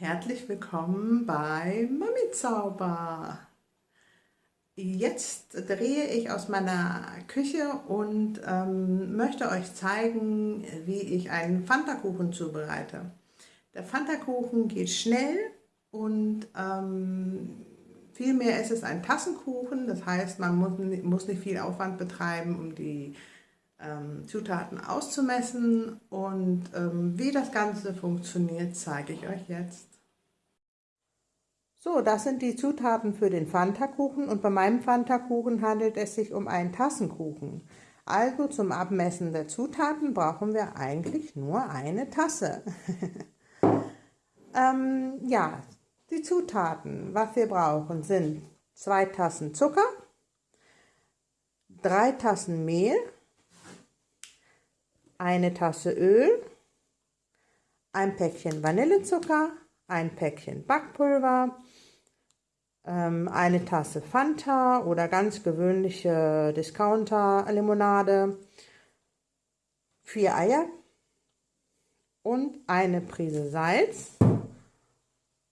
Herzlich willkommen bei Mami Zauber. Jetzt drehe ich aus meiner Küche und ähm, möchte euch zeigen, wie ich einen Fanta-Kuchen zubereite. Der Fanta-Kuchen geht schnell und ähm, vielmehr ist es ein Tassenkuchen. Das heißt, man muss, muss nicht viel Aufwand betreiben, um die ähm, Zutaten auszumessen und ähm, wie das Ganze funktioniert, zeige ich euch jetzt. So, das sind die Zutaten für den Fanta-Kuchen und bei meinem Fanta-Kuchen handelt es sich um einen Tassenkuchen. Also zum Abmessen der Zutaten brauchen wir eigentlich nur eine Tasse. ähm, ja, die Zutaten, was wir brauchen, sind zwei Tassen Zucker, drei Tassen Mehl, eine Tasse Öl, ein Päckchen Vanillezucker, ein Päckchen Backpulver, eine Tasse Fanta oder ganz gewöhnliche Discounter-Limonade, vier Eier und eine Prise Salz.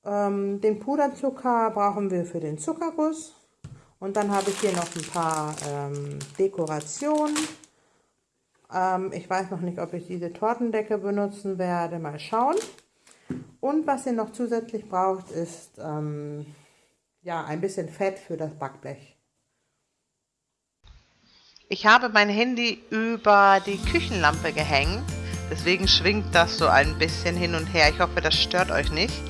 Ähm, den Puderzucker brauchen wir für den Zuckerguss. Und dann habe ich hier noch ein paar ähm, Dekorationen. Ähm, ich weiß noch nicht, ob ich diese Tortendecke benutzen werde. Mal schauen. Und was ihr noch zusätzlich braucht, ist ähm, ja, ein bisschen Fett für das Backblech. Ich habe mein Handy über die Küchenlampe gehängt, deswegen schwingt das so ein bisschen hin und her. Ich hoffe, das stört euch nicht.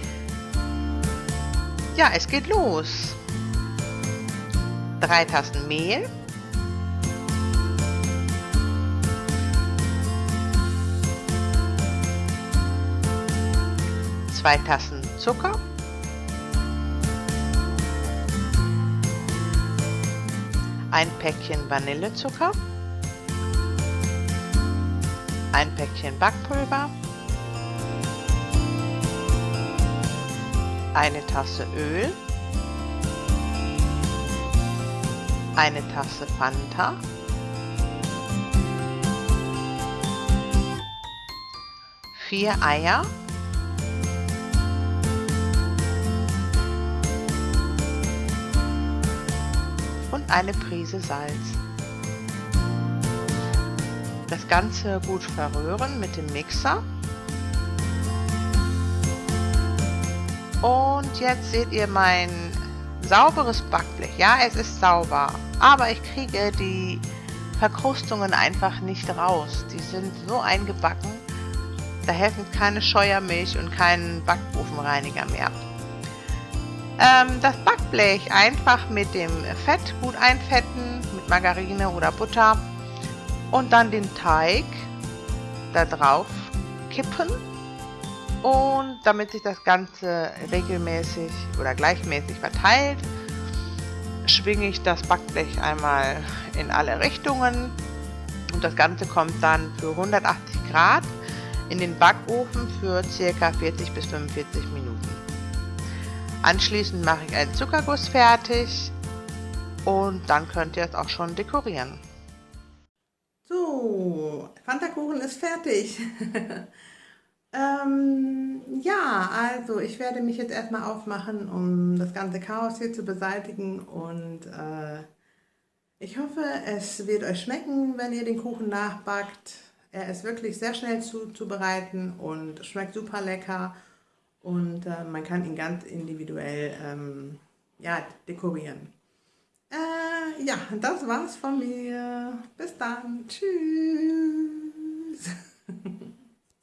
Ja, es geht los. Drei Tassen Mehl. Zwei Tassen Zucker. Ein Päckchen Vanillezucker, ein Päckchen Backpulver, eine Tasse Öl, eine Tasse Fanta, vier Eier, eine Prise Salz. Das Ganze gut verrühren mit dem Mixer. Und jetzt seht ihr mein sauberes Backblech. Ja, es ist sauber, aber ich kriege die Verkrustungen einfach nicht raus. Die sind so eingebacken, da helfen keine Scheuermilch und kein Backofenreiniger mehr. Ähm, das Backblech einfach mit dem Fett gut einfetten, mit Margarine oder Butter und dann den Teig da drauf kippen und damit sich das Ganze regelmäßig oder gleichmäßig verteilt, schwinge ich das Backblech einmal in alle Richtungen und das Ganze kommt dann für 180 Grad in den Backofen für ca. 40 bis 45 Minuten. Anschließend mache ich einen Zuckerguss fertig und dann könnt ihr es auch schon dekorieren. So, Fanta-Kuchen ist fertig. ähm, ja, also ich werde mich jetzt erstmal aufmachen, um das ganze Chaos hier zu beseitigen und äh, ich hoffe, es wird euch schmecken, wenn ihr den Kuchen nachbackt. Er ist wirklich sehr schnell zuzubereiten und schmeckt super lecker und äh, man kann ihn ganz individuell ähm, ja, dekorieren. Äh, ja, das war's von mir. Bis dann. Tschüss.